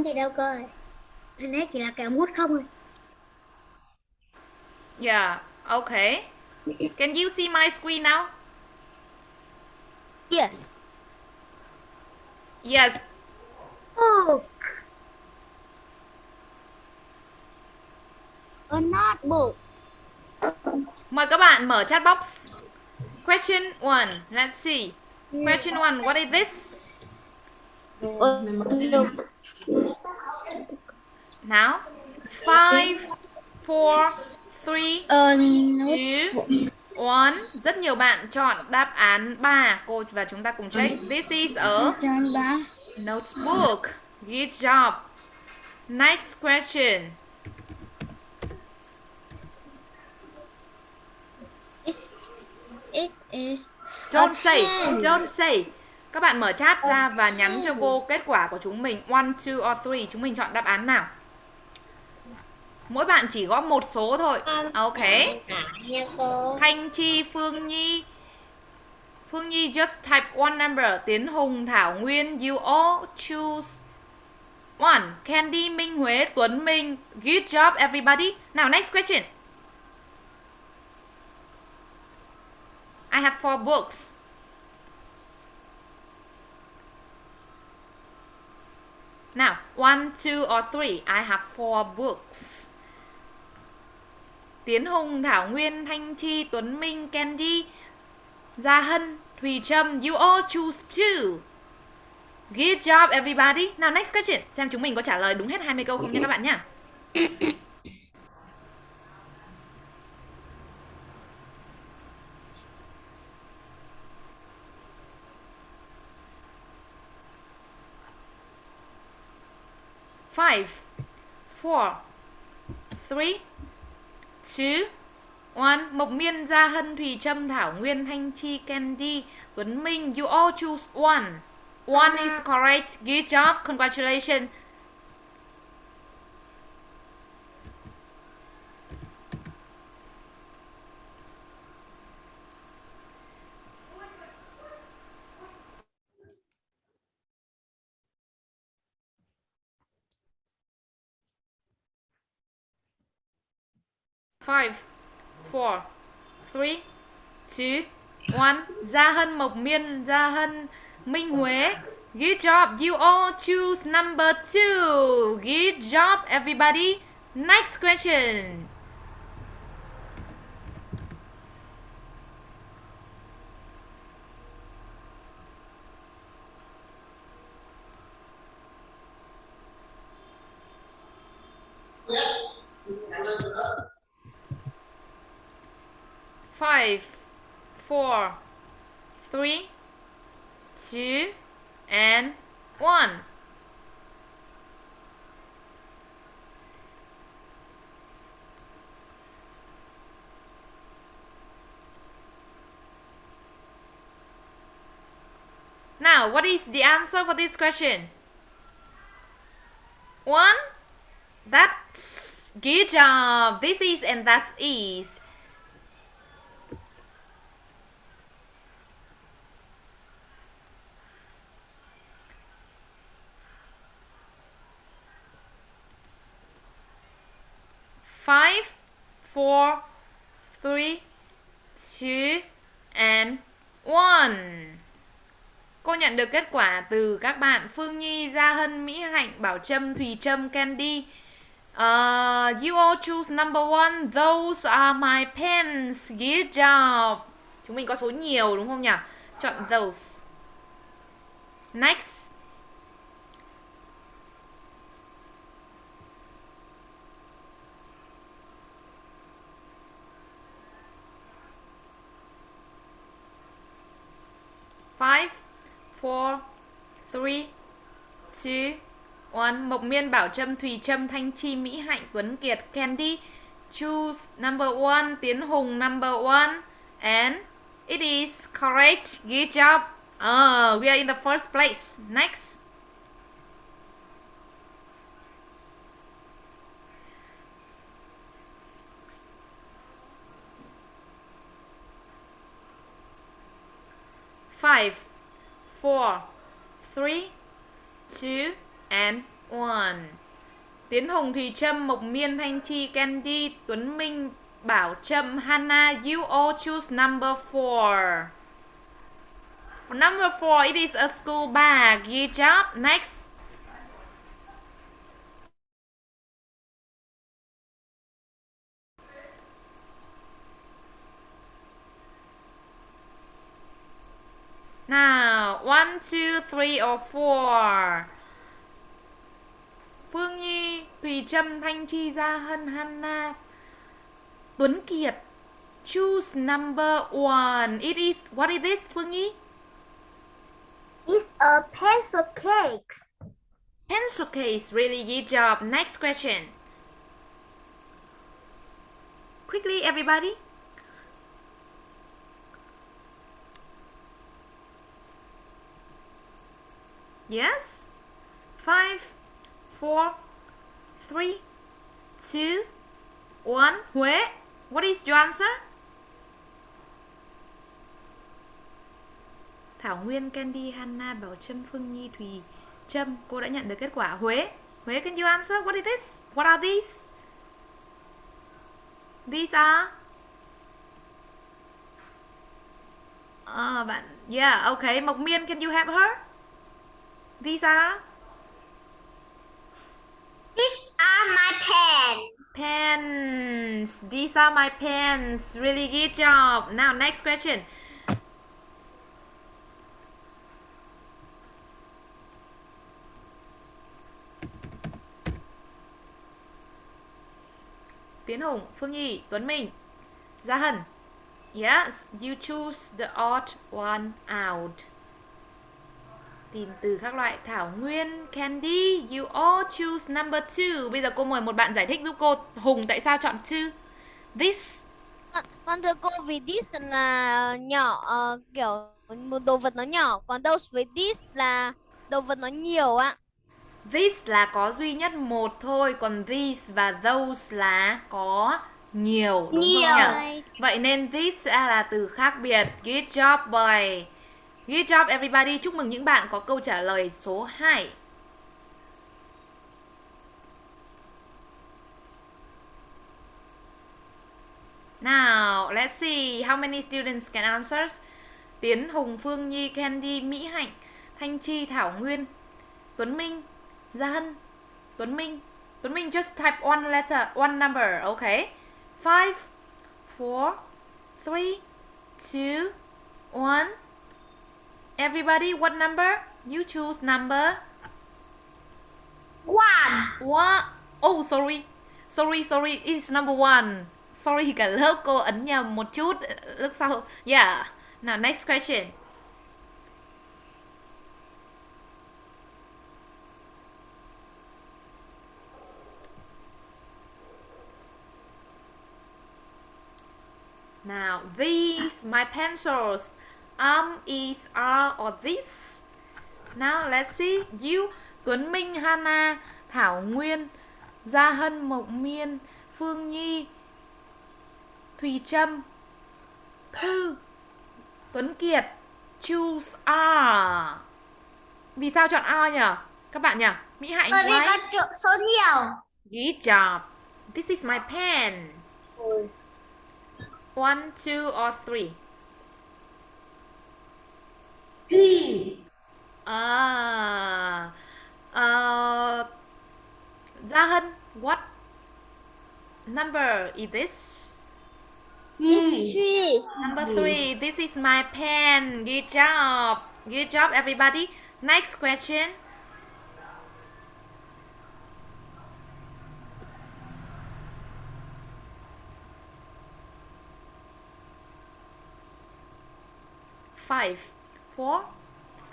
muốn gì đâu cơ Anh ấy chỉ là kẹo mút không thôi Yeah, okay. Can you see my screen now? Yes. Yes. Oh A notebook Mời các bạn mở chat box. Question 1. Let's see. Question 1. What is this? Now. 5 4 3 A 2 1. Rất nhiều bạn chọn đáp án 3. Cô và chúng ta cùng check. This is a notebook. Good job. Next question. It's, It is Don't say, don't say. Các bạn mở chat ra và nhắn cho cô kết quả của chúng mình. One, two or three. Chúng mình chọn đáp án nào? Mỗi bạn chỉ có một số thôi. Ok. Nha cô Thanh Chi, Phương Nhi. Phương Nhi just type one number. Tiến Hùng, Thảo Nguyên. You all choose one. Candy, Minh Huế, Tuấn Minh. Good job everybody. Now next question. I have four books. Now, one, two, or three. I have four books. Tiến Hùng, Thảo Nguyên, Thanh Chi, Tuấn Minh, Candy, Gia Hân, Thùy Trâm. You all choose two. Good job everybody. Now next question. Xem chúng mình có trả lời đúng hết 20 câu không nha các bạn nhá. Five, four, three, two, one. Mộc Miên, Gia Hân, Thùy Trâm, Thảo Nguyên, Thanh Chi, Candy, Tuấn Minh. You all choose one. One is correct. Good job. Congratulations. Five, four, three, two, one. Gia Hân, Mộc Miên, Gia Hân, Minh Huế. Good job. You all choose number two. Good job, everybody. Next question. And one. Now, what is the answer for this question? One? That's good job. This is and that's is. Four, three, two, and one. Cô nhận được kết quả từ các bạn Phương Nhi, Gia Hân, Mỹ Hạnh, Bảo Trâm, Thùy Trâm, Candy. Uh, you all choose number one. Those are my pens. Good job. Chúng mình có số nhiều đúng không nhỉ? Chọn those. Next. Five, four, three, two, one. Mộc Miên, Bảo Trâm, Thùy Trâm, Thanh Chi, Mỹ Hạnh, Tuấn Kiệt, Candy. Choose number one. Tiến Hùng number one. And it is correct. Good job. Uh, we are in the first place. Next. Five, four, three, two, and one. Tiến Hùng, Thùy Trâm, Mộc Miên, Thanh Chi, Candy, Tuấn Minh, Bảo Trâm, Hannah, you all choose number four. For number four, it is a school bag. Good job. Next. One, two, three, or four. Phương Nhi, Thùy Trâm, Thanh Chi, Gia Hân, Hannah, Tuấn Kiệt. Choose number one. It is, what is this, Phương Nhi? It's a pencil cake. Pencil case, really good job. Next question. Quickly, everybody. Yes? Five, four, three, two, one. Huế, what is your answer? Thảo Nguyên, Candy, Hannah, Bảo Trâm, Phương Nhi, Thùy, Trâm, cô đã nhận được kết quả. Huế, Huế, can you answer? What is this? What are these? These are uh, bạn Yeah, okay. Mộc Miên, can you help her? These are These are my pens. pens. These are my pens. Really good job. Now, next question. Tiến Hùng, Phương Nhi, Tuấn Minh, Gia Hân. Yes, you choose the odd one out. Tìm từ các loại Thảo Nguyên, Candy, you all choose number two. Bây giờ cô mời một bạn giải thích giúp cô Hùng tại sao chọn two. This Con, con thưa cô vì this là nhỏ ờ, kiểu một đồ vật nó nhỏ còn those với this là đồ vật nó nhiều ạ. This là có duy nhất một thôi, còn these và those là có nhiều, đúng Nhiều. không nhỉ? Vậy nên this sẽ là từ khác biệt. Good job boy. Good job everybody. Chúc mừng những bạn có câu trả lời số 2. Now, let's see how many students can answer. Tiến Hùng, Phương Nhi, Candy, Mỹ Hạnh, Thanh Chi, Thảo Nguyên, Tuấn Minh, Gia Hân, Tuấn Minh. Tuấn Minh just type one letter, one number, okay? Five, four, three, two, one. Everybody, what number? You choose number One. one. Oh, sorry. Sorry, sorry. It's number one. Sorry, cả lớp cô ấn nhầm một chút. Lúc sau. Yeah. Now, next question. Now, these, my pencils. Um, is, are, or this. Now, let's see. You, Tuấn Minh, Hana, Thảo Nguyên, Gia Hân, Mộc Miên, Phương Nhi, Thùy Trâm, Thư, Tuấn Kiệt, choose R. Vì sao chọn R nhỉ? Các bạn nhỉ? Mỹ Hạnh, Bởi vì có chỗ- số nhiều. Good job. This is my pen. One, two, or three. Three. À, uh, Gia Hân, what number is this? Three. Three. Number three. This is my pen. Good job. Good job, everybody. Next question. Five, four,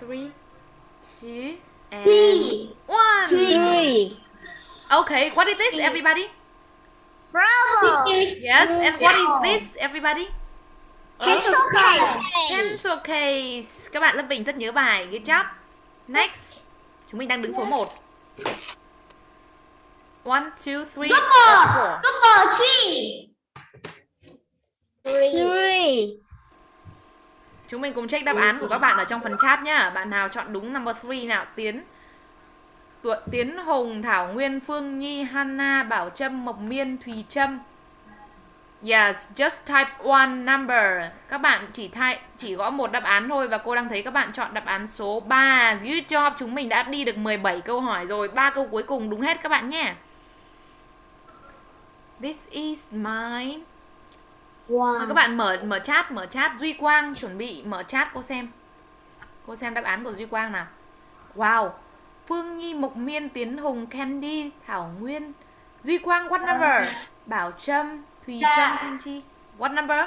three, two, and one. Three. Okay, what is this, everybody? Bravo. Yes, and what is this, everybody? Pencil case. Pencil case. Các bạn Lâm Bình rất nhớ bài. Good job. Next. Chúng mình đang đứng số 1. 1, 2, 3, 4. Number 3. 3. Chúng mình cùng check đáp án của các bạn ở trong phần chat nhá. Bạn nào chọn đúng number 3 nào? Tiến, Tuệ Tiến Hùng, Thảo Nguyên, Phương Nhi, Hana, Bảo Trâm, Mộc Miên, Thùy Trâm. Yes, just type one number. Các bạn chỉ thay chỉ gõ một đáp án thôi và cô đang thấy các bạn chọn đáp án số 3. Good job, chúng mình đã đi được 17 câu hỏi rồi. ba câu cuối cùng đúng hết các bạn nhé. This is my Mời các bạn mở mở chat, mở chat Duy Quang chuẩn bị mở chat cô xem. Cô xem đáp án của Duy Quang nào. Wow. Phương Nhi, Mộc Miên, Tiến Hùng, Candy, Thảo Nguyên, Duy Quang what number? Bảo Trâm, Thùy Trâm, Thanh Chi. What number?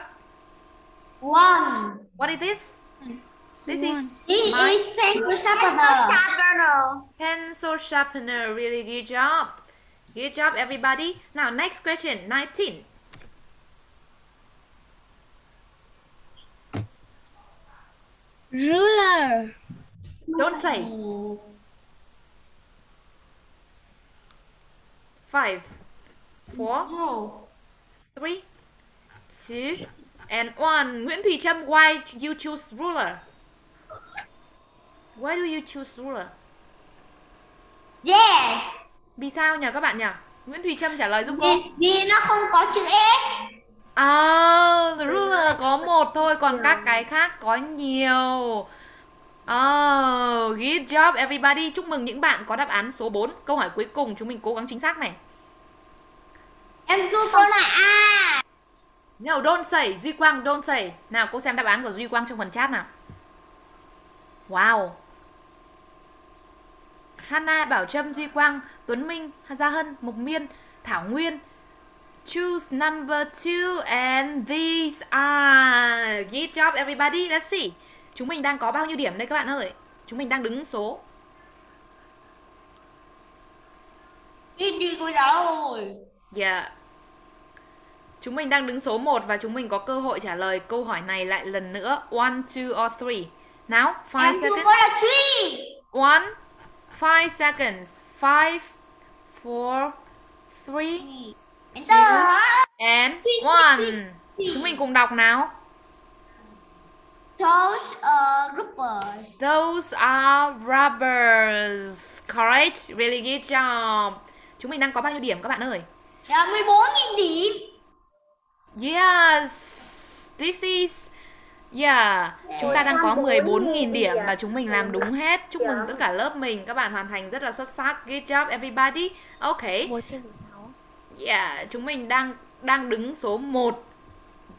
One. What is this? This is This My- is pencil sharpener. pencil sharpener. Really good job. Good job everybody. Now next question, 19. Ruler. Don't say. Five, four, No. three, two, and one. Nguyễn Thùy Trâm, why you choose ruler? Why do you choose ruler? Yes. Vì sao nhỉ các bạn nhỉ? Nguyễn Thùy Trâm trả lời giúp cô. Vì, vì nó không có chữ S. À, ruler có một thôi, còn các cái khác có nhiều. Oh, good job everybody. Chúc mừng những bạn có đáp án số 4. Câu hỏi cuối cùng chúng mình cố gắng chính xác này. Em cứ câu là A. No, don't say. Duy Quang, don't say. Nào, cô xem đáp án của Duy Quang trong phần chat nào. Wow. Hana, Bảo Trâm, Duy Quang, Tuấn Minh, Gia Hân, Mộc Miên, Thảo Nguyên. Choose number two and these are. Good job everybody. Let's see. Chúng mình đang có bao nhiêu điểm đây các bạn ơi? Chúng mình đang đứng số Đi đi cô giáo rồi. Yeah. Chúng mình đang đứng số 1 và chúng mình có cơ hội trả lời câu hỏi này lại lần nữa. One, two or three. Nào, five Em seconds. One, five seconds. Five, four, three, And Three, one. Chúng mình cùng đọc nào. Those are groupers. Those are rubbers. Correct. Really good job. Chúng mình đang có bao nhiêu điểm các bạn ơi? Là 14.000 điểm. Yes, this is Yeah, chúng ta đang có 14.000 điểm và chúng mình làm đúng hết. Chúc mừng tất cả lớp mình, các bạn hoàn thành rất là xuất sắc. Good job everybody. Ok. Một trên 16. Yeah, chúng mình đang đang đứng số 1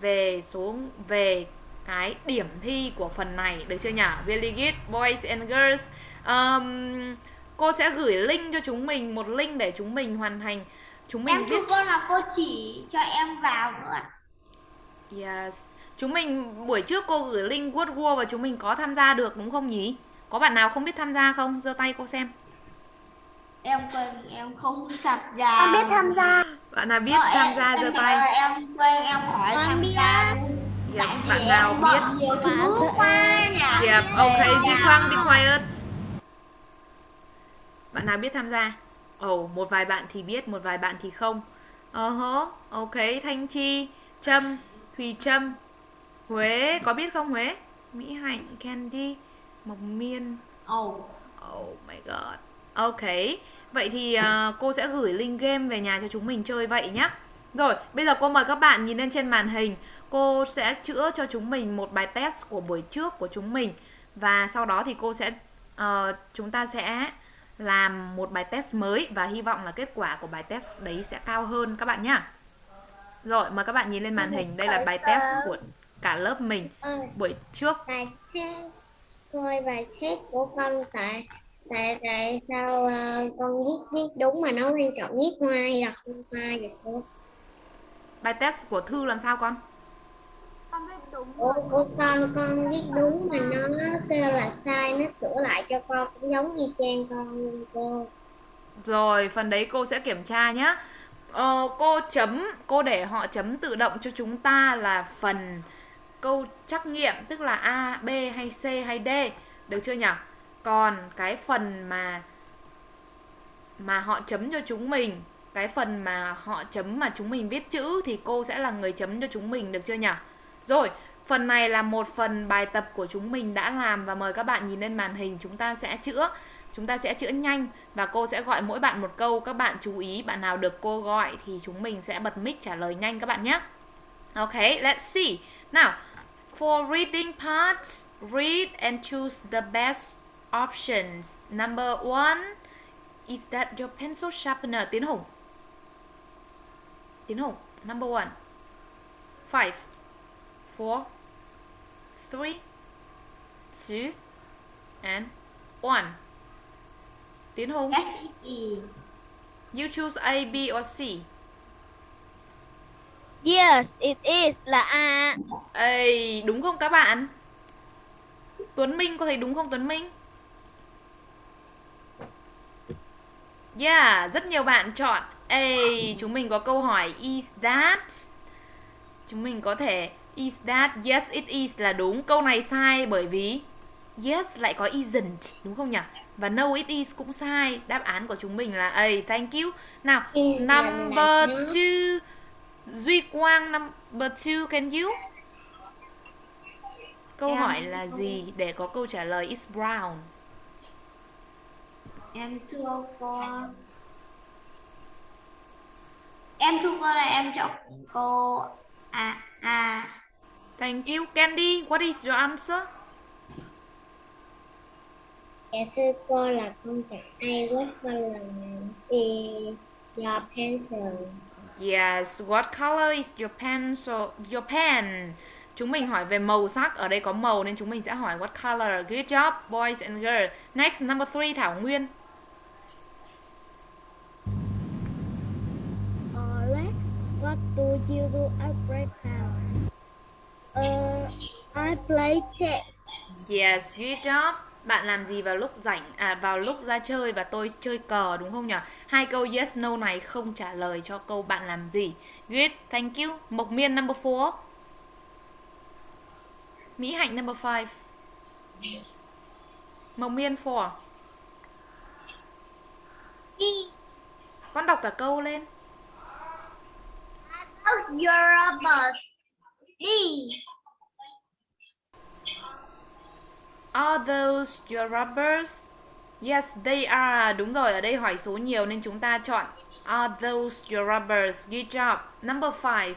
về số về cái điểm thi của phần này được chưa nhỉ? Really good boys and girls. Um, cô sẽ gửi link cho chúng mình một link để chúng mình hoàn thành. Chúng mình Em viết có là cô chỉ cho em vào nữa. Yes. Chúng mình buổi trước cô gửi link World War và chúng mình có tham gia được đúng không nhỉ? Có bạn nào không biết tham gia không? giơ tay cô xem. Em quên em không sập ra. Em biết tham gia. Bạn nào biết tham gia giơ tay. Em quên em khỏi Con tham biết. gia. Yes, bạn nào biết? nhiều thứ quá nhỉ. Yep, okay, Duy Quang be quiet. Bạn nào biết tham gia? Ồ, oh, một vài bạn thì biết, một vài bạn thì không. Ờ hớ, ok, Thanh Chi, Trâm, Thùy Trâm, Huế, có biết không Huế? Mỹ Hạnh, Candy, Mộc Miên, Ồ. Oh my god. Ok. Vậy thì à, cô sẽ gửi link game về nhà cho chúng mình chơi vậy nhé. Rồi, bây giờ cô mời các bạn nhìn lên trên màn hình. Cô sẽ chữa cho chúng mình một bài test của buổi trước của chúng mình và sau đó thì cô sẽ ờ, chúng ta sẽ làm một bài test mới và hy vọng là kết quả của bài test đấy sẽ cao hơn các bạn nhá. Rồi, mời các bạn nhìn lên màn hình. Đây là bài test của cả lớp mình Ừ, buổi trước. bài test thôi bài test của con tại tại tại sao ờ, con viết viết đúng mà nó quan trọng viết hoa hay là không hoa vậy cô Bài test của Thư làm sao con? của, của con con viết đúng mà nó kêu là sai nó sửa lại cho con cũng giống như trang con luôn cô Rồi, phần đấy cô sẽ kiểm tra nhé. Ờ, cô chấm, cô để họ chấm tự động cho chúng ta là phần câu trắc nghiệm tức là A, B hay C hay D, được chưa nhỉ? Còn cái phần mà mà họ chấm cho chúng mình, cái phần mà họ chấm mà chúng mình viết chữ thì cô sẽ là người chấm cho chúng mình được chưa nhỉ? Rồi, phần này là một phần bài tập của chúng mình đã làm và mời các bạn nhìn lên màn hình chúng ta sẽ chữa Chúng ta sẽ chữa nhanh và cô sẽ gọi mỗi bạn một câu. Các bạn chú ý, bạn nào được cô gọi thì chúng mình sẽ bật mic trả lời nhanh các bạn nhé. ok let's see. Now, for reading parts, read and choose the best options. Number one, is that your pencil sharpener? Tiến Hùng. Tiến Hùng, number one. Five, four, three, two, and one. Tiến Hùng, S E you choose A, B, or C? Yes, it is là A. Ê, đúng không các bạn? Tuấn Minh có thấy đúng không Tuấn Minh? Yeah, rất nhiều bạn chọn A. Chúng mình có câu hỏi is that? Chúng mình có thể is that? Yes, it is là đúng. Câu này sai bởi vì yes lại có isn't, đúng không nhỉ? Và no it is cũng sai. Đáp án của chúng mình là A. Thank you. Nào, number nó. two. Duy Quang number two, can you? Câu Em hỏi là gì để có câu trả lời is brown? Em thưa cô em thưa cô là em chọn cô à à Thank you. Candy, what is your answer? Dạ thưa cô là con chọn A what color is your pencil? Yes, what color is your pencil? Your pen. Chúng mình hỏi về màu sắc, ở đây có màu nên chúng mình sẽ hỏi what color. Good job, boys and girls. Next, number three, Thảo Nguyên. What do you do at break time? Uh, I play chess. Yes, good job. Bạn làm gì vào lúc rảnh à vào lúc ra chơi và tôi chơi cờ đúng không nhỉ? Hai câu yes no này không trả lời cho câu bạn làm gì. Good, thank you. Mộc Miên number 4. Mỹ Hạnh number 5. Mộc Miên 4. B. Con đọc cả câu lên. Oh, you're a bus. D. Are those your rubbers? Yes, they are. Đúng rồi, ở đây hỏi số nhiều nên chúng ta chọn Are those your rubbers? Good job. Number 5.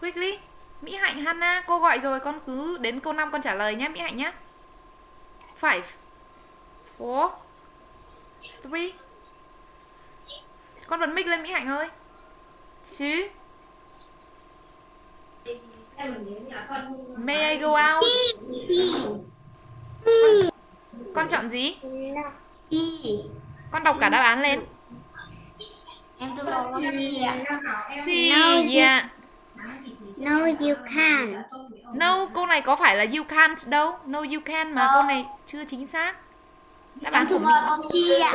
Quickly. Mỹ Hạnh Hannah, cô gọi rồi, con cứ đến câu 5 con trả lời nhé Mỹ Hạnh nhé. 5 4 3 Con bật mic lên Mỹ Hạnh ơi. 2 May I go out? Con chọn gì? Con đọc cả đáp án lên. em thưa cô có si ạ Thì No, you- yeah. No, you can't. No, câu này có phải là you can't đâu. No you can mà câu này chưa chính xác. Đáp án của mình ạ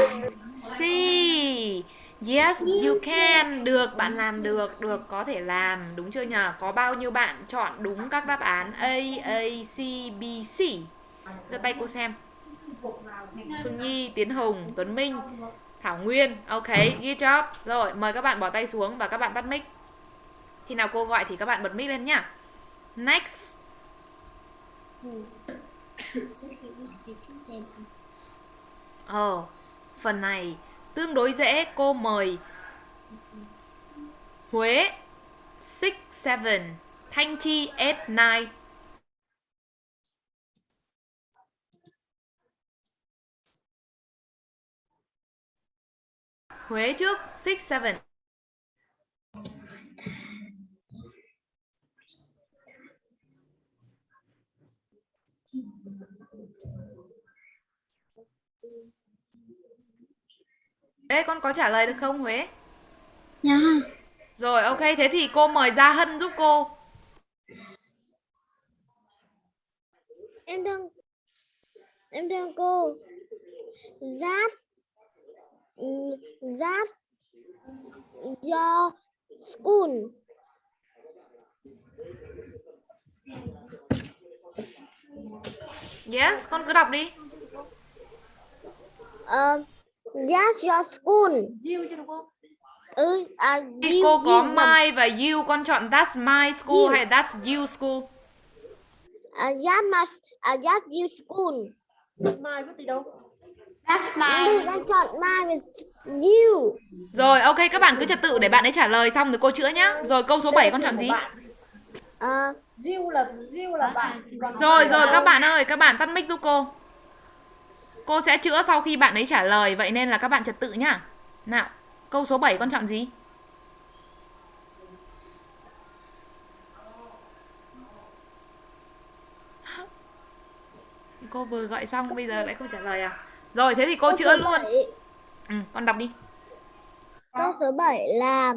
C. Yes, you can. Được, bạn làm được, được có thể làm, đúng chưa nhờ? Có bao nhiêu bạn chọn đúng các đáp án A, A, C, B, C? giơ tay cô xem. Phương Nhi, Tiến Hùng, Tuấn Minh, Thảo Nguyên. Ok, good job. Rồi, mời các bạn bỏ tay xuống và các bạn tắt mic. Khi nào cô gọi thì các bạn bật mic lên nhá. Next. Ờ, phần này tương đối dễ, cô mời Huế 6 7, Thanh Chi 8 9. Huế trước 6 Ê con có trả lời được không Huế? Dạ. Rồi ok thế thì cô mời Gia Hân giúp cô. Em thương em thương cô. That that your school. Yes, con cứ đọc đi. Uh, that's your school. Ừ, à, Thì you- cô có you my và you con chọn that's my school You. hay that's you school? À, that my, à, that you school. That's Đi my đang chọn my with you. Rồi, ok các bạn cứ trật tự để bạn ấy trả lời xong rồi cô chữa nhá. Rồi câu số 7 con chọn gì? Ờ, Diêu là Diêu là bạn Rồi rồi các bạn ơi, các bạn tắt mic giúp cô. Cô sẽ chữa sau khi bạn ấy trả lời, vậy nên là các bạn trật tự nhá. Nào, câu số 7 con chọn gì? Cô vừa gọi xong bây giờ lại không trả lời à? Rồi thế thì cô chữa luôn. bảy- Ừ, con đọc đi. Câu số 7 là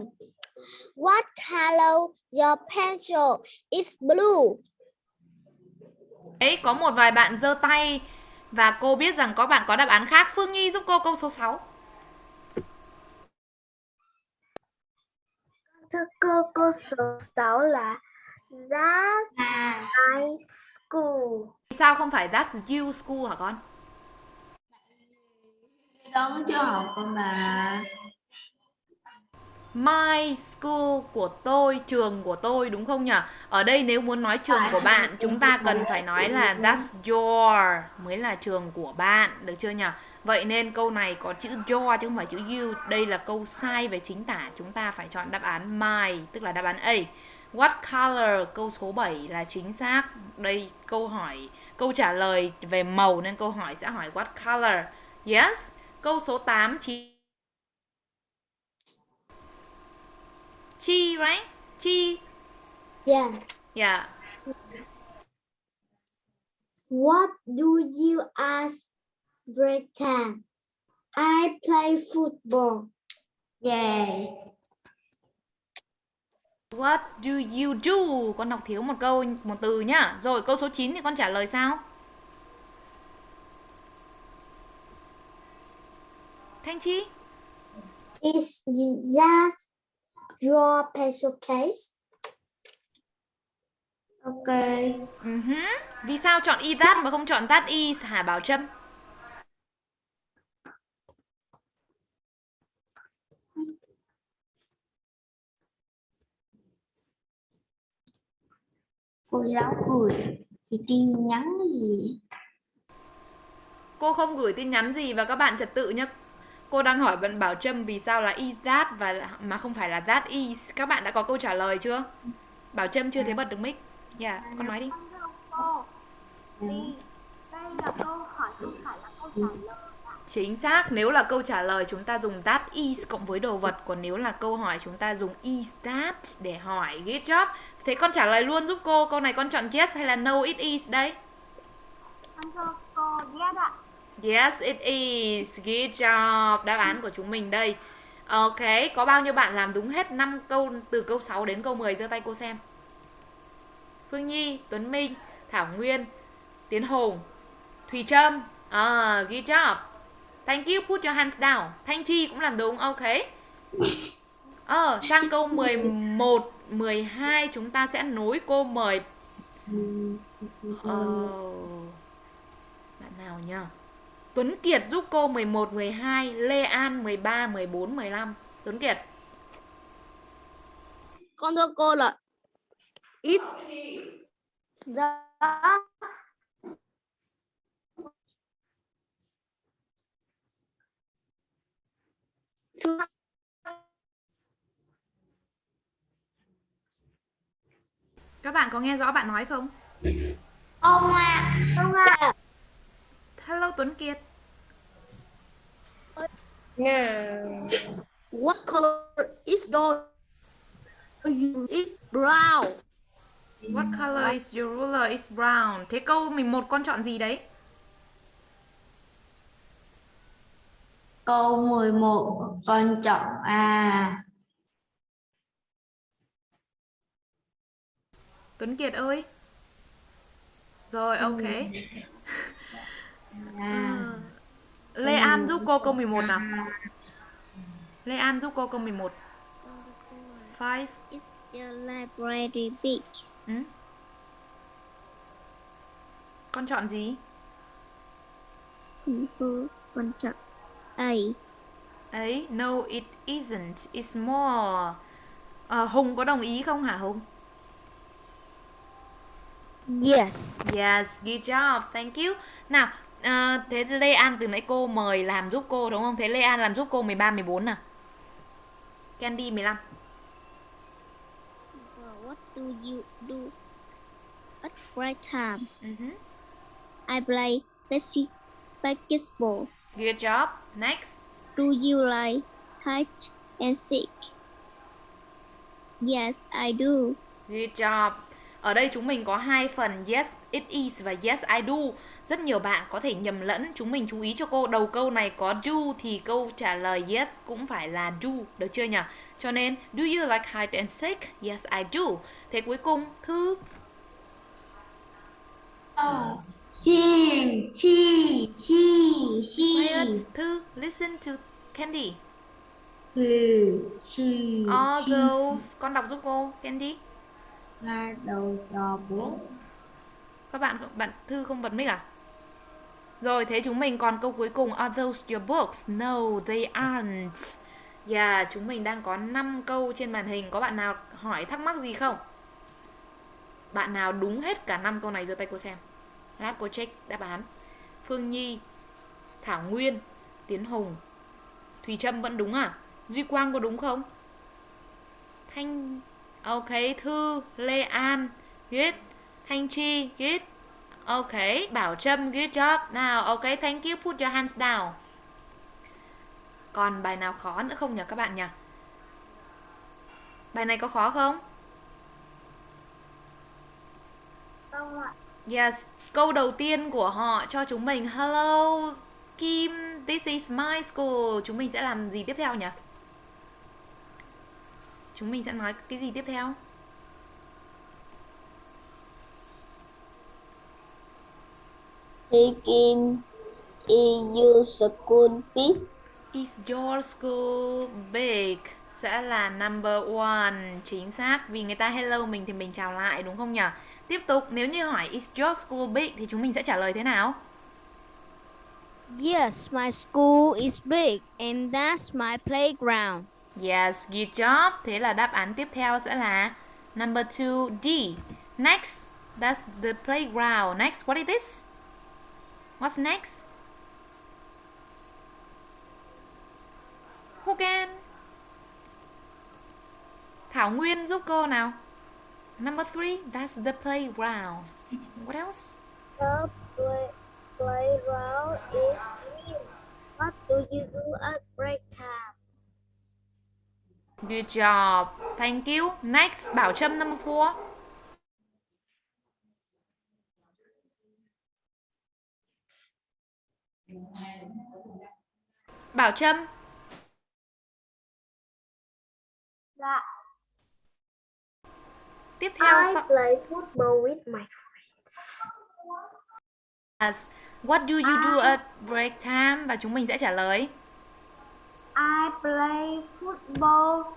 What color your pencil is blue? Đấy, có một vài bạn giơ tay và cô biết rằng có bạn có đáp án khác. Phương Nhi giúp cô câu số 6. Thưa cô, câu số 6 là That's à, my school. Vì sao không phải that's you school hả con? con vẫn chưa học con mà My school của tôi, trường của tôi đúng không nhỉ? Ở đây nếu muốn nói trường của bạn, chúng ta cần phải nói là that's your mới là trường của bạn, được chưa nhỉ? Vậy nên câu này có chữ your chứ không phải chữ you. Đây là câu sai về chính tả, chúng ta phải chọn đáp án my, tức là đáp án A. What color? Câu số 7 là chính xác. Đây câu hỏi, câu trả lời về màu nên câu hỏi sẽ hỏi what color? Yes. Câu số 8 chính Chi, right? Chi. Yeah. Yeah. What do you ask Britain? I play football. yeah What do you do? Con đọc thiếu một câu, một từ nhá. Rồi câu số 9 thì con trả lời sao? Thanh Chi? Is that your pencil case? ok Uh-huh. Vì sao chọn y that mà không chọn that is hả Bảo Trâm? cô giáo gửi thì tin nhắn gì Cô không gửi tin nhắn gì và các bạn trật tự nhé. Cô đang hỏi bạn Bảo Trâm vì sao là is that và mà không phải là that is. Các bạn đã có câu trả lời chưa? Bảo Trâm chưa thấy bật được mic. Dạ, con nói đi. Chính xác, nếu là câu trả lời chúng ta dùng that is cộng với đồ vật Còn nếu là câu hỏi chúng ta dùng is that để hỏi Good job Thế con trả lời luôn giúp cô Câu này con chọn yes hay là no it is đây? Yes Yes, it is. Good job. Đáp án của chúng mình đây. Ok, có bao nhiêu bạn làm đúng hết 5 câu từ câu 6 đến câu 10 giơ tay cô xem. Phương Nhi, Tuấn Minh, Thảo Nguyên, Tiến Hùng, Thùy Trâm. À, good job. Thank you, put your hands down. Thanh Chi cũng làm đúng, ok. Ờ, sang câu 11, 12 chúng ta sẽ nối cô mời Ờ, Bạn nào nhờ? Tuấn Kiệt giúp cô 11, 12, Lê An 13, 14, 15. Tuấn Kiệt. Con thưa cô là ít The Các bạn có nghe rõ bạn nói không? ông à không ạ. Hello Tuấn Kiệt. Nào. What color is your is brown? What color is your ruler is brown. Thế câu 11 con chọn gì đấy? câu 11 con chọn à Tuấn Kiệt ơi. Rồi, ok. À Lê An giúp cô câu 11 nào. Lê An giúp cô câu 11. Five. Is your library big? Ừ. Con chọn gì? Con chọn A. Ấy, no it isn't. It's small. Ờ, Hùng có đồng ý không hả Hùng? Yes. Yes, good job. Thank you. Nào, ờ, thế Lê An từ nãy cô mời làm giúp cô đúng không? Thế Lê An làm giúp cô 13 14 nào. Candy 15. What do you do at break time? Mhm. I play basketball. Good job. Next. Do you like hide and seek? Yes, I do. Good job. Ở đây chúng mình có hai phần yes it is và yes I do. Rất nhiều bạn có thể nhầm lẫn. Chúng mình chú ý cho cô đầu câu này có do thì câu trả lời yes cũng phải là do, được chưa nhỉ? Cho nên do you like hide and seek? Yes I do. Thế cuối cùng Thư She, she, she, Quiet. she, Thư listen to Candy. she, she, All she. those con đọc giúp cô Candy. Are those your books? Các bạn bạn Thư không bật mic à? Rồi thế chúng mình còn câu cuối cùng Are those your books? No, they aren't. Yeah, chúng mình đang có 5 câu trên màn hình. Có bạn nào hỏi thắc mắc gì không? Bạn nào đúng hết cả 5 câu này giơ tay cô xem. Lát cô check đáp án. Phương Nhi, Thảo Nguyên, Tiến Hùng, Thùy Trâm vẫn đúng à? Duy Quang có đúng không? Thanh Ok, Thư, Lê An, good. Thanh Chi, good. Ok, Bảo Trâm, good job. Nào, ok, thank you, put your hands down. Còn bài nào khó nữa không nhỉ các bạn nhỉ? Bài này có khó không? Không ạ. Yes, câu đầu tiên của họ cho chúng mình Hello Kim, this is my school. Chúng mình sẽ làm gì tiếp theo nhỉ? Chúng mình sẽ nói cái gì tiếp theo? Thì Kim is your school big? Is your school big? Sẽ là number one Chính xác Vì người ta hello mình thì mình chào lại đúng không nhỉ? Tiếp tục nếu như hỏi Is your school big? Thì chúng mình sẽ trả lời thế nào? Yes, my school is big and that's my playground. Yes, good job Thế là đáp án tiếp theo sẽ là Number 2 D Next That's the playground Next, what is this? What's next? Who can? Thảo Nguyên giúp cô nào Number 3 That's the playground What else? The play, playground is green. What do you do at break time? Good job Thank you Next Bảo Trâm number 4 Bảo Trâm Dạ. Tiếp theo I sau- play football with my Yes. What do you do at break time? Và chúng mình sẽ trả lời I play football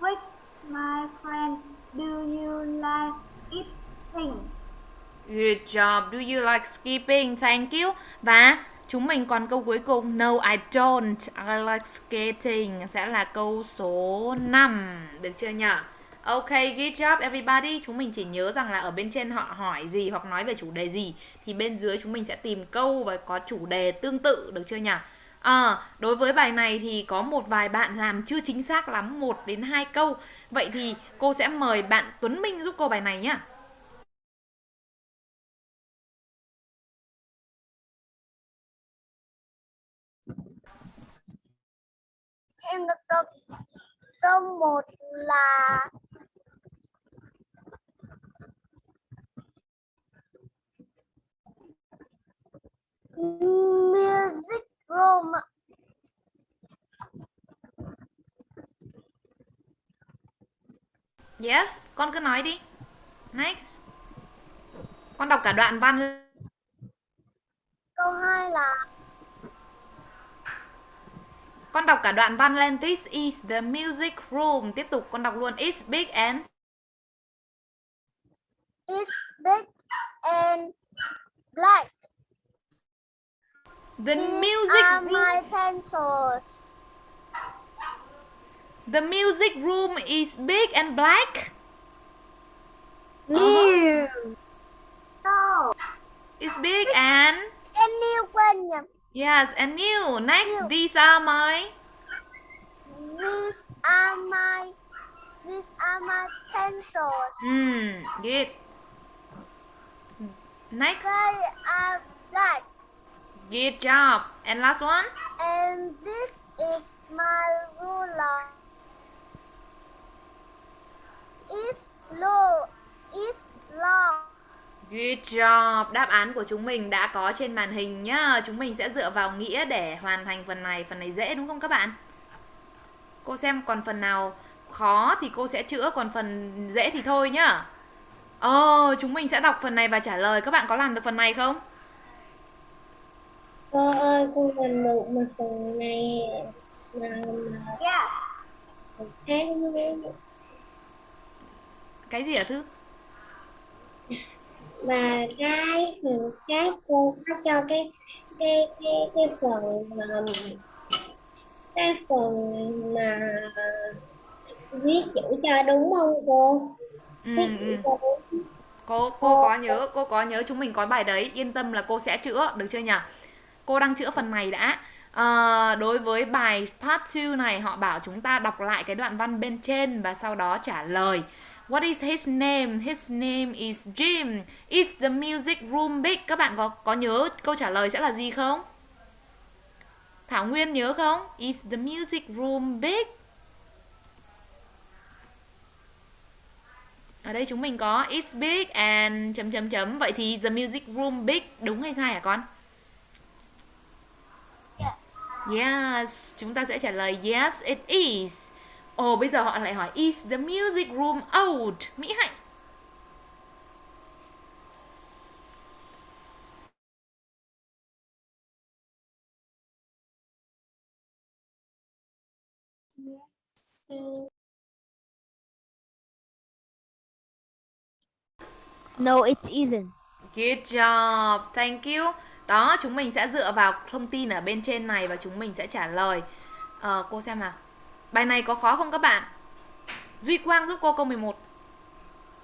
with my friend. Do you like eating? Good job. Do you like skipping? Thank you. Và chúng mình còn câu cuối cùng No, I don't. I like skating sẽ là câu số 5. Được chưa nhỉ? Ok, good job everybody. Chúng mình chỉ nhớ rằng là ở bên trên họ hỏi gì hoặc nói về chủ đề gì thì bên dưới chúng mình sẽ tìm câu và có chủ đề tương tự được chưa nhỉ? À, đối với bài này thì có một vài bạn làm chưa chính xác lắm một đến hai câu. Vậy thì cô sẽ mời bạn Tuấn Minh giúp cô bài này nhá. Em có câu câu một là music room ạ. Yes, con cứ nói đi. Next. Con đọc cả đoạn văn. Câu hai là Con đọc cả đoạn văn lên. This is the music room. Tiếp tục con đọc luôn. It's big and is big and black. the These music are room. my pencils. The music room is big and black. No. No. It's big and and new nhầm. Yes, and new. Next, these are my. These are my these are my pencils. Hmm, good. Next, They are black. good job. And last one. And this is my ruler. It's blue. It's. Good job. Đáp án của chúng mình đã có trên màn hình nhá. Chúng mình sẽ dựa vào nghĩa để hoàn thành phần này. Phần này dễ đúng không các bạn? Cô xem còn phần nào khó thì cô sẽ chữa, còn phần dễ thì thôi nhá. Ờ, chúng mình sẽ đọc phần này và trả lời. Các bạn có làm được phần này không? Cô ơi, cô làm được một phần này mà mà với Cái gì hả Thư? Và phần cái cô có cho cái cái cái cái phần mà cái phần mà viết chữ cho đúng không cô? Ừ, Viết ừ. chữ cho đúng. Cô cô có nhớ, cô có nhớ chúng mình có bài đấy, yên tâm là cô sẽ chữa, được chưa nhỉ? Cô đang chữa phần này đã. Ờ, đối với bài part 2 này họ bảo chúng ta đọc lại cái đoạn văn bên trên và sau đó trả lời. What is his name? His name is Jim. Is the music room big? Các bạn có có nhớ câu trả lời sẽ là gì không? Thảo Nguyên nhớ không? Is the music room big? Ở đây chúng mình có it's big and chấm chấm chấm. Vậy thì the music room big đúng hay sai hả con? Yes, chúng ta sẽ trả lời yes it is. Ồ bây giờ họ lại hỏi is the music room old? Mỹ Hạnh. No, it isn't. Good job, thank you. Đó, chúng mình sẽ dựa vào thông tin ở bên trên này và chúng mình sẽ trả lời. Ờ, cô xem nào. Bài này có khó không các bạn? Duy Quang giúp cô câu 11.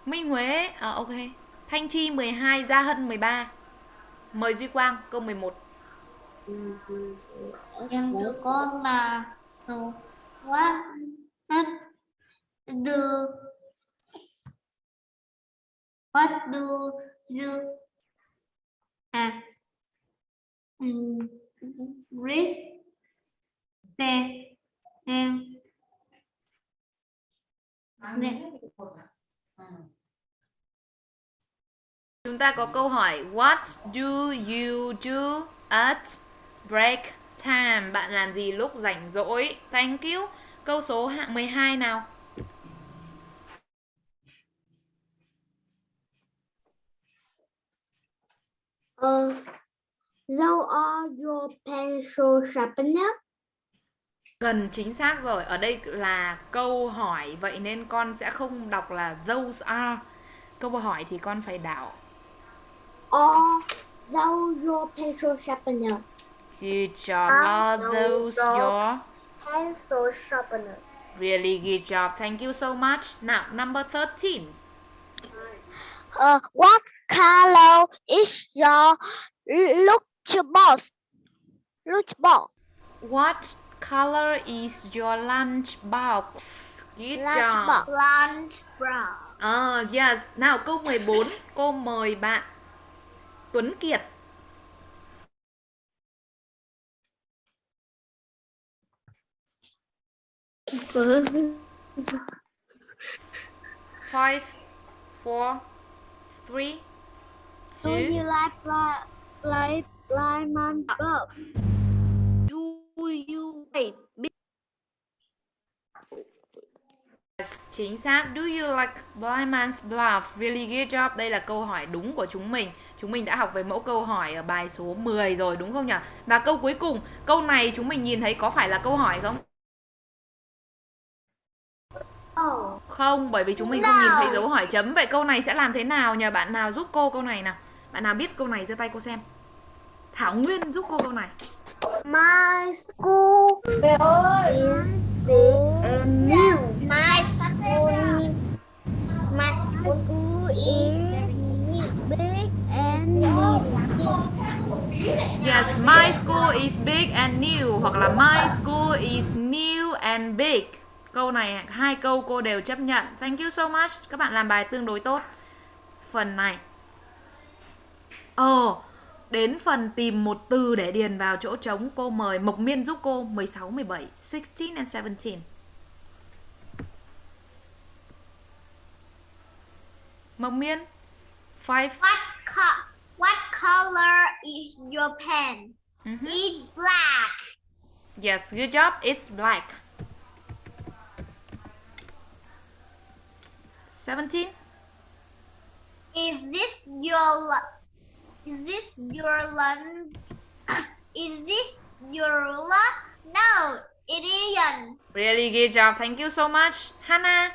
Minh Huế, à, ok. Thanh Chi 12, Gia Hân 13. Mời Duy Quang, câu 11. em thử con là Quá what what do what do you à ừ. read the em Chúng ta có câu hỏi What do you do at break time? Bạn làm gì lúc rảnh rỗi? Thank you. Câu số hạ- 12 nào. Uh, those are your pencil sharpener. Gần chính xác rồi. Ở đây là câu hỏi vậy nên con sẽ không đọc là those are. Câu hỏi thì con phải đảo. Are those your pencil sharpener? Good job. Are those your Pencil sharpener. really good job? Thank you so much. Now, number 13. Uh, what color is your lunchbox? Lunchbox. What color is your lunchbox? Good job. Lunchbox. Lunch brown. À, yes. Nào câu 14, cô mời bạn Tuấn Kiệt. Five, four, three, Do you two. like fly, fly, blind man? Do you wait? Yes, chính xác. Do you like blind man's bluff? Really good job. Đây là câu hỏi đúng của chúng mình. Chúng mình đã học về mẫu câu hỏi ở bài số 10 rồi đúng không nhỉ? Và câu cuối cùng, câu này chúng mình nhìn thấy có phải là câu hỏi không? Không, bởi vì chúng mình không nhìn thấy dấu hỏi chấm. Vậy câu này sẽ làm thế nào nhờ bạn nào giúp cô câu này nào? Bạn nào biết câu này giơ tay cô xem. Thảo Nguyên giúp cô câu này. My school is big and new. My school, my school is big and new. Yes, my school is big and new hoặc là my school is new and big. Câu này hai câu cô đều chấp nhận. Thank you so much. Các bạn làm bài tương đối tốt. Phần này. Oh đến phần tìm một từ để điền vào chỗ trống, cô mời Mộc Miên giúp cô 16 17, 16 and 17. Mộc Miên. 5 What co- What color is your pen? Mhm. It's black. Yes, good job. It's black. 17. Is this your Is this your lunch? is this your lunch? No, it isn't. Really good job. Thank you so much. Hannah.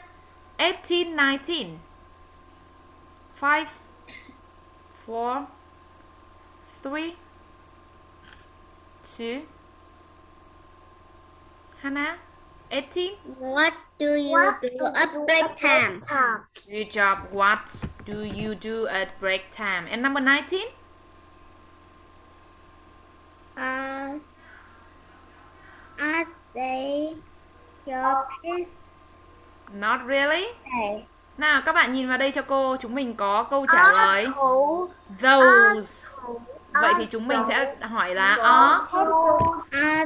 18, 19. 5, 4, 3, 2. Hannah. 18. What do you do at break time? Good job. What do you do at break time? And number 19. Uh, I say your pants. Not really. Hey. Nào các bạn nhìn vào đây cho cô, chúng mình có câu trả lời Those. Vậy thì chúng mình sẽ hỏi là are Are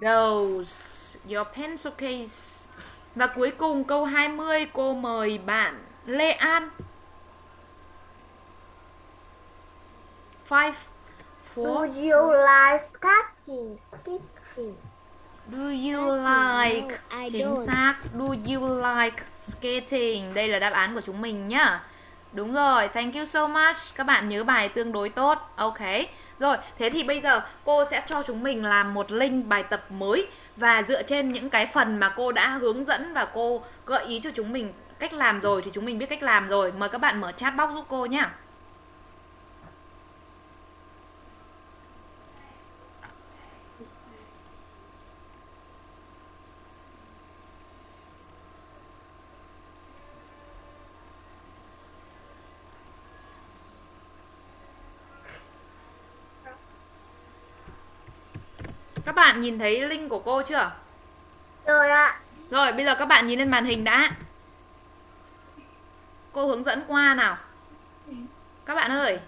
those. Your pencil case. Và cuối cùng câu 20 cô mời bạn Lê An. 5 4 you like sketching? Sketching. Do you like? I Chính xác. Do you like skating Đây là đáp án của chúng mình nhá. Đúng rồi, thank you so much. Các bạn nhớ bài tương đối tốt. Ok. Rồi, thế thì bây giờ cô sẽ cho chúng mình làm một link bài tập mới và dựa trên những cái phần mà cô đã hướng dẫn Và cô gợi ý cho chúng mình cách làm rồi Thì chúng mình biết cách làm rồi. Mời các bạn mở chat box giúp cô nhá. Bạn nhìn thấy link của cô chưa? Rồi ạ. Rồi, bây giờ các bạn nhìn lên màn hình đã. Cô hướng dẫn qua nào. Các bạn ơi,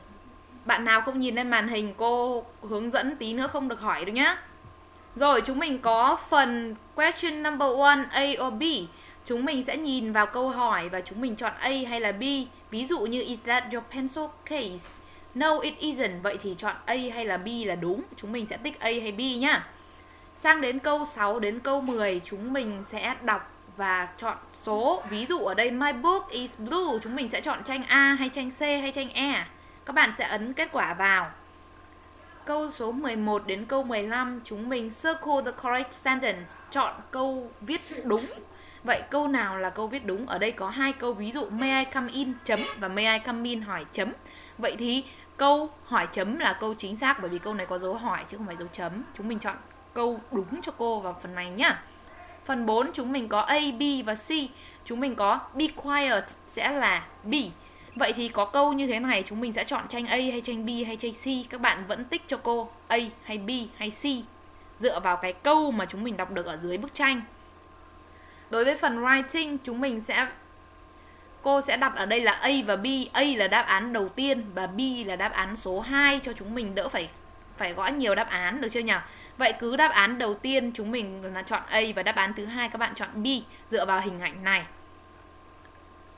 bạn nào không nhìn lên màn hình cô hướng dẫn tí nữa không được hỏi đâu nhá. Rồi, chúng mình có phần question number one, A or B. Chúng mình sẽ nhìn vào câu hỏi và chúng mình chọn A hay là B. Ví dụ như is that your pencil case? No, it isn't. Vậy thì chọn A hay là B là đúng. Chúng mình sẽ tích A hay B nhá. Sang đến câu 6 đến câu 10 chúng mình sẽ đọc và chọn số. Ví dụ ở đây my book is blue, chúng mình sẽ chọn tranh A hay tranh C hay tranh E. Các bạn sẽ ấn kết quả vào. Câu số 11 đến câu 15 chúng mình circle the correct sentence, chọn câu viết đúng. Vậy câu nào là câu viết đúng? Ở đây có hai câu ví dụ may I come in chấm và may I come in hỏi chấm. Vậy thì câu hỏi chấm là câu chính xác bởi vì câu này có dấu hỏi chứ không phải dấu chấm. Chúng mình chọn câu đúng cho cô vào phần này nhá. Phần 4 chúng mình có A, B và C. Chúng mình có be quiet sẽ là B. Vậy thì có câu như thế này chúng mình sẽ chọn tranh A hay tranh B hay tranh C. Các bạn vẫn tích cho cô A hay B hay C dựa vào cái câu mà chúng mình đọc được ở dưới bức tranh. Đối với phần writing chúng mình sẽ cô sẽ đặt ở đây là A và B. A là đáp án đầu tiên và B là đáp án số 2 cho chúng mình đỡ phải phải gõ nhiều đáp án được chưa nhỉ? Vậy cứ đáp án đầu tiên chúng mình là chọn A và đáp án thứ hai các bạn chọn B dựa vào hình ảnh này.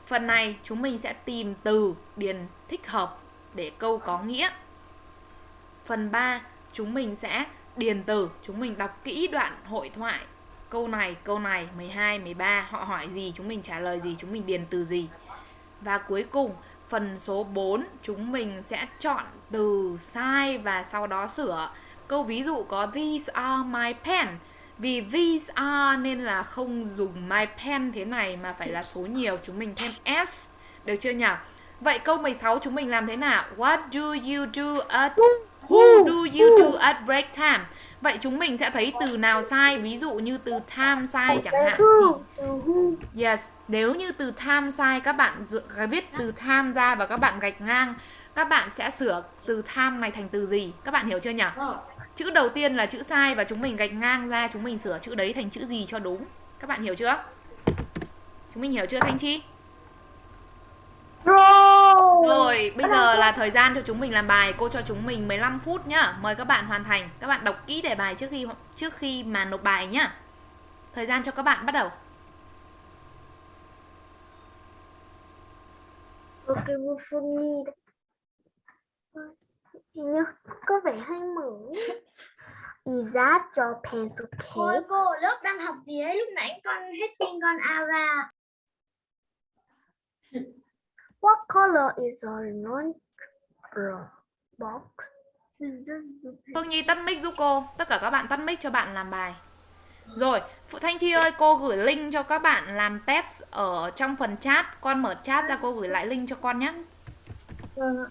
Phần này chúng mình sẽ tìm từ điền thích hợp để câu có nghĩa. Phần 3 chúng mình sẽ điền từ, chúng mình đọc kỹ đoạn hội thoại. Câu này, câu này, 12, 13 họ hỏi gì chúng mình trả lời gì, chúng mình điền từ gì. Và cuối cùng phần số 4 chúng mình sẽ chọn từ sai và sau đó sửa. Câu ví dụ có these are my pen. Vì these are nên là không dùng my pen thế này mà phải là số nhiều chúng mình thêm s. Được chưa nhỉ? Vậy câu 16 chúng mình làm thế nào? What do you do at Who do you do at break time? Vậy chúng mình sẽ thấy từ nào sai Ví dụ như từ time sai chẳng hạn thì Yes, nếu như từ time sai các bạn viết từ time ra và các bạn gạch ngang Các bạn sẽ sửa từ time này thành từ gì? Các bạn hiểu chưa nhỉ? Chữ đầu tiên là chữ sai và chúng mình gạch ngang ra chúng mình sửa chữ đấy thành chữ gì cho đúng. Các bạn hiểu chưa? Chúng mình hiểu chưa thanh chi? Rồi. rồi bây giờ là thời gian cho chúng mình làm bài. Cô cho chúng mình 15 phút nhá. Mời các bạn hoàn thành. Các bạn đọc kỹ đề bài trước khi trước khi mà nộp bài nhá. Thời gian cho các bạn bắt đầu. Ok. Hình như có vẻ hơi mở. Is that your pencil Ôi case? cô lớp đang học gì ấy lúc nãy con hết tin con ao ra What color is our non box? Phương Nhi tắt mic giúp cô Tất cả các bạn tắt mic cho bạn làm bài Rồi, Phụ Thanh Chi ơi Cô gửi link cho các bạn làm test Ở trong phần chat Con mở chat ra cô gửi lại link cho con nhé Vâng ạ.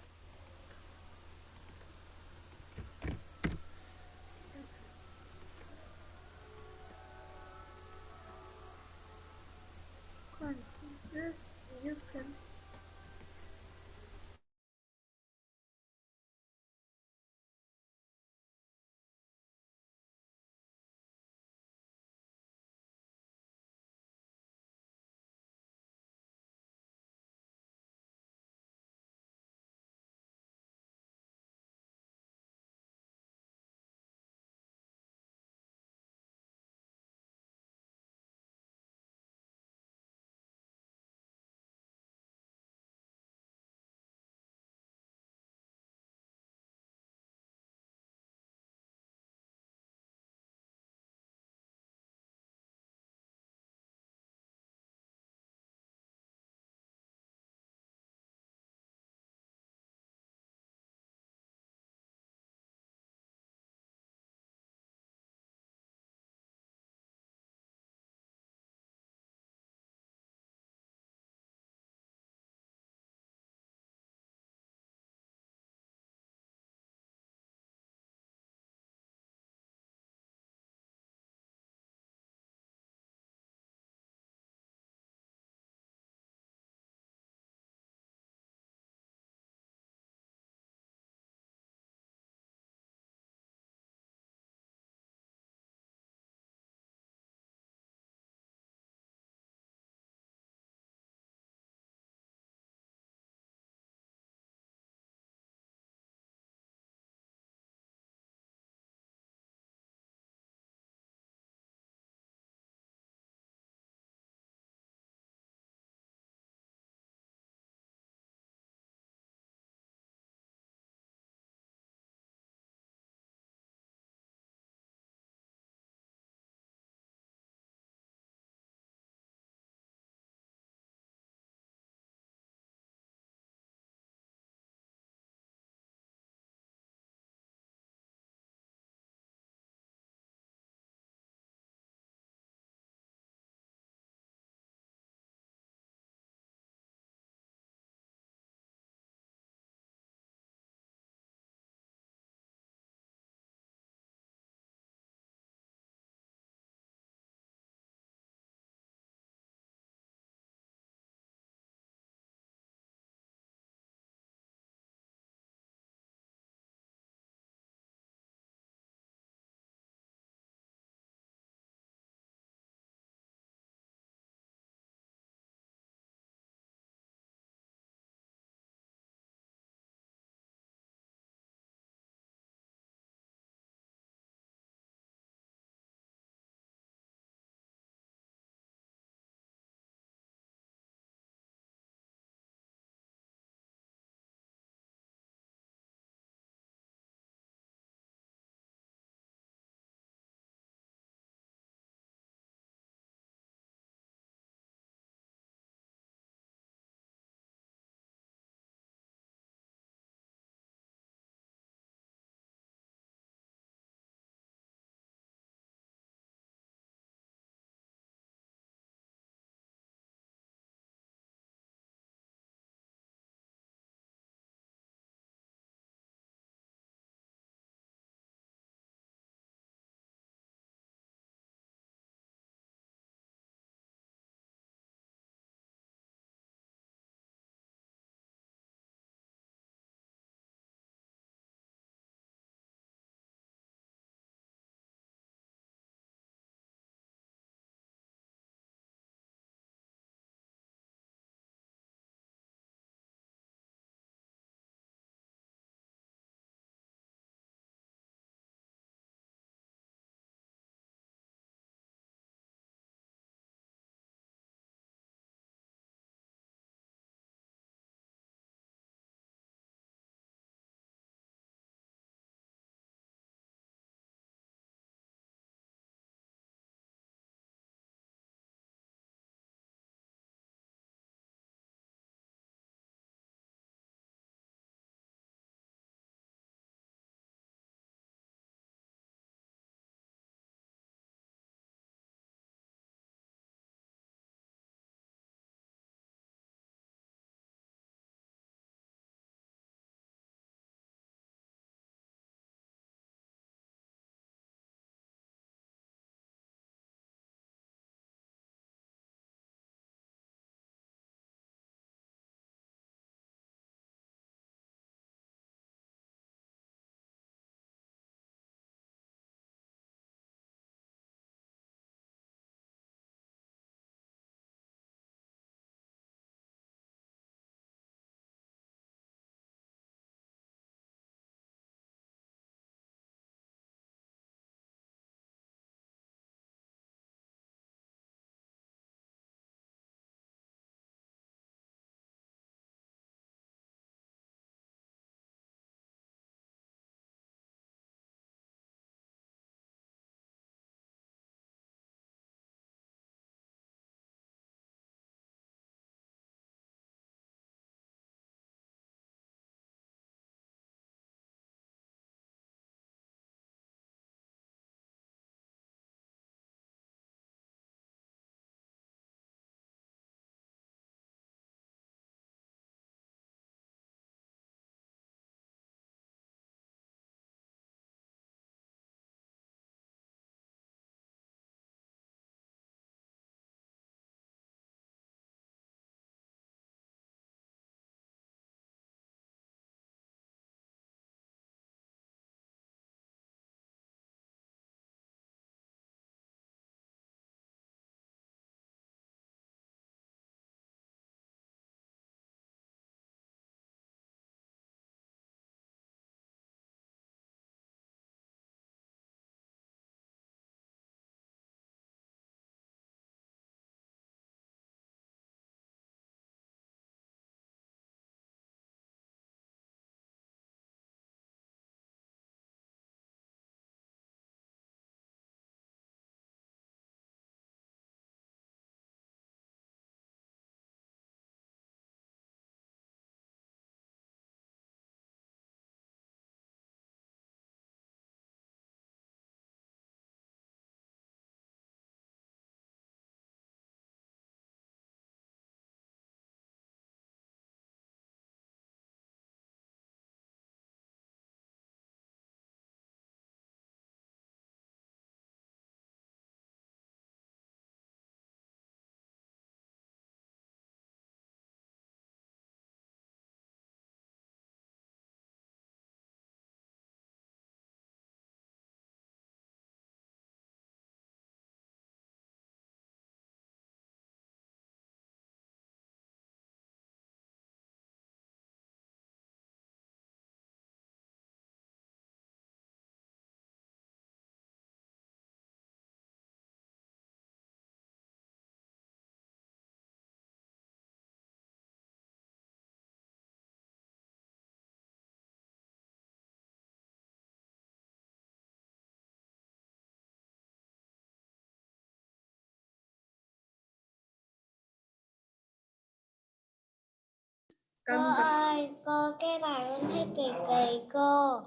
Cô ơi, cô cái bài con thấy kỳ kỳ cô.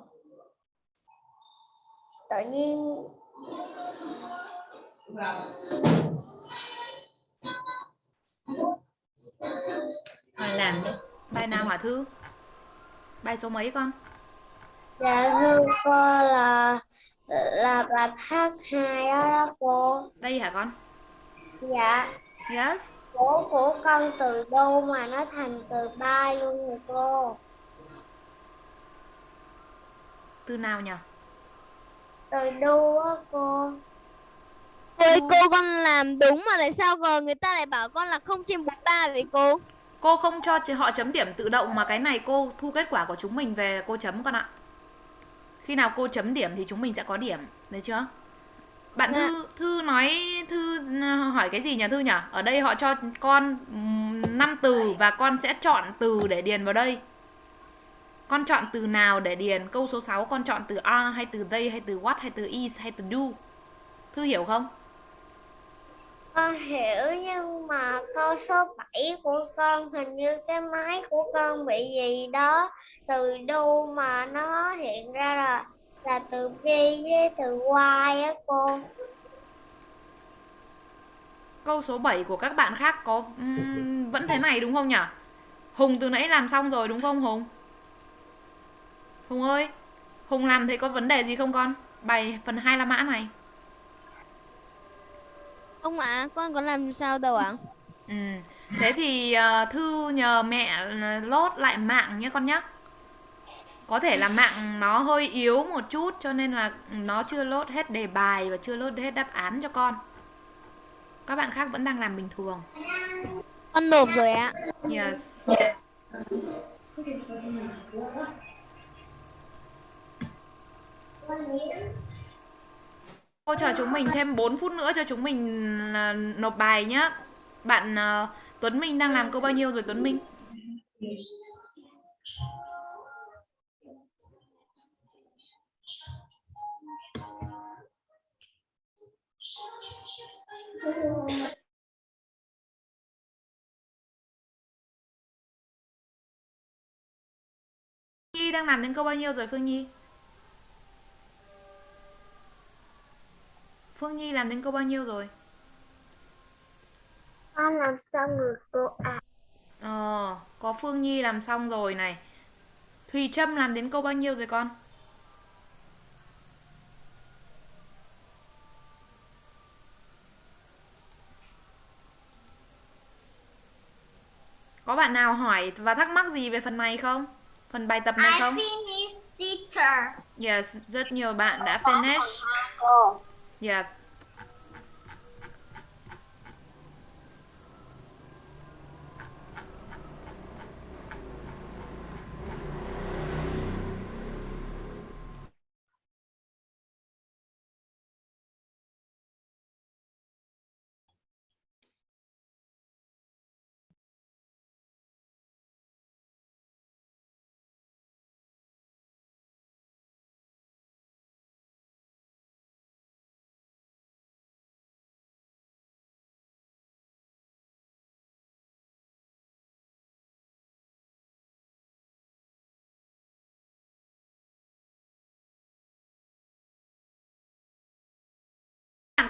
Tự nhiên Thôi làm đi. Bài nào hả Thư? Bài số mấy con? dạ thưa cô là là bài hát hai đó đó cô. Đây hả con? Dạ, Yes. của của con từ đô mà nó thành từ bay luôn rồi cô. Từ nào nhỉ? Từ đô á cô. Cô ơi, cô con làm đúng mà tại sao còn người ta lại bảo con là không trên 43 vậy cô? Cô không cho họ chấm điểm tự động mà cái này cô thu kết quả của chúng mình về cô chấm con ạ. Khi nào cô chấm điểm thì chúng mình sẽ có điểm, được chưa? Bạn Dạ. Thư Thư nói Thư hỏi cái gì nhỉ Thư nhỉ? Ở đây họ cho con 5 từ và con sẽ chọn từ để điền vào đây. Con chọn từ nào để điền? Câu số 6 con chọn từ are hay từ they hay từ what hay từ is hay từ do? Thư hiểu không? Con hiểu nhưng mà câu số 7 của con hình như cái máy của con bị gì đó từ đô mà nó hiện ra là là từ B với từ Y á cô. Câu số 7 của các bạn khác có ừm, vẫn thế này đúng không nhỉ? Hùng từ nãy làm xong rồi đúng không Hùng? Hùng ơi, Hùng làm thấy có vấn đề gì không con? Bài phần 2 La Mã này. Ông ạ, con có làm sao đâu ạ? Ừ. Thế thì ờ, Thư nhờ mẹ ờ, lốt lại mạng nhé con nhé. Có thể là mạng nó hơi yếu một chút cho nên là nó chưa lốt hết đề bài và chưa lốt hết đáp án cho con. Các bạn khác vẫn đang làm bình thường. Con nộp rồi ạ. Yes. Cô chờ chúng mình thêm 4 phút nữa cho chúng mình à, nộp bài nhá. Bạn à, Tuấn Minh đang làm câu bao nhiêu rồi Tuấn Minh? Nhi đang làm đến câu bao nhiêu rồi Phương Nhi? Phương Nhi làm đến câu bao nhiêu rồi? Con làm xong rồi cô ạ. Ờ, có Phương Nhi làm xong rồi này. Thùy Trâm làm đến câu bao nhiêu rồi con? Có bạn nào hỏi và thắc mắc gì về phần này không? Phần bài tập này không? finished teacher. Yes, rất nhiều bạn đã finish. Cô. Yeah.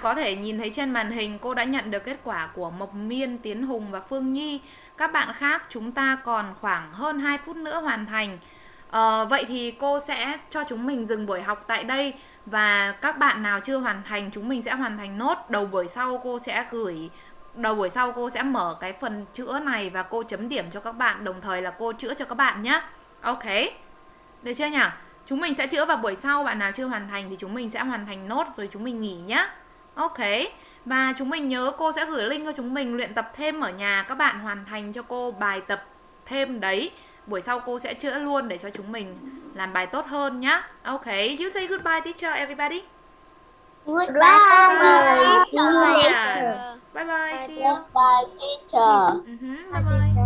Có thể nhìn thấy trên màn hình cô đã nhận được kết quả của Mộc Miên, Tiến Hùng và Phương Nhi. Các bạn khác chúng ta còn khoảng hơn 2 phút nữa hoàn thành. À, vậy thì cô sẽ cho chúng mình dừng buổi học tại đây và các bạn nào chưa hoàn thành chúng mình sẽ hoàn thành nốt. Đầu buổi sau cô sẽ gửi đầu buổi sau cô sẽ mở cái phần chữa này và cô chấm điểm cho các bạn đồng thời là cô chữa cho các bạn nhé. Ok. Được chưa nhỉ? Chúng mình sẽ chữa vào buổi sau, bạn nào chưa hoàn thành thì chúng mình sẽ hoàn thành nốt rồi chúng mình nghỉ nhé. Ok. Và chúng mình nhớ cô sẽ gửi link cho chúng mình luyện tập thêm ở nhà các bạn hoàn thành cho cô bài tập thêm đấy. Buổi sau cô sẽ chữa luôn để cho chúng mình làm bài tốt hơn nhá. Ok. You say goodbye teacher everybody. Goodbye, teacher. Later. Yes. Bye bye. See you. Goodbye, teacher. Mhm, Bye bye.